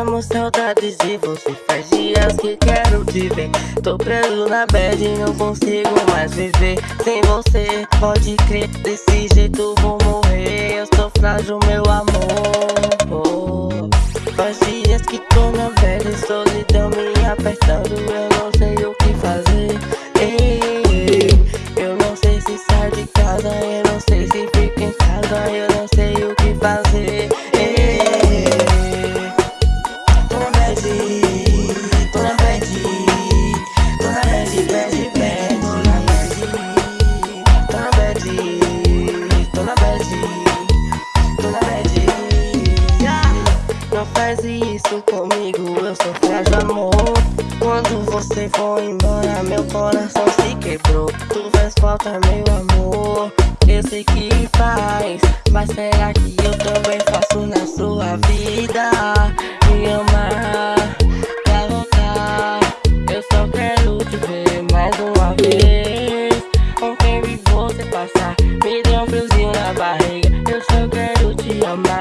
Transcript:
Amo saudades e você faz dias que quero te ver. Tô preso na bad e não consigo mais viver Sem você, pode crer, desse jeito vou morrer. Eu sou frágil, meu amor. Oh. Faz dias que tô na velha solidão me apertando sei se fica em casa Eu não sei o que fazer. Não faz isso comigo, eu sou frágil amor. Quando você foi embora, meu coração se quebrou. Tu faz falta, meu amor eu sei que faz Mas será que eu também faço na sua vida? Me amar, pra voltar Eu só quero te ver mais uma vez. Ontem vi você passar Me deu um friozinho na barriga. Eu só quero te amar.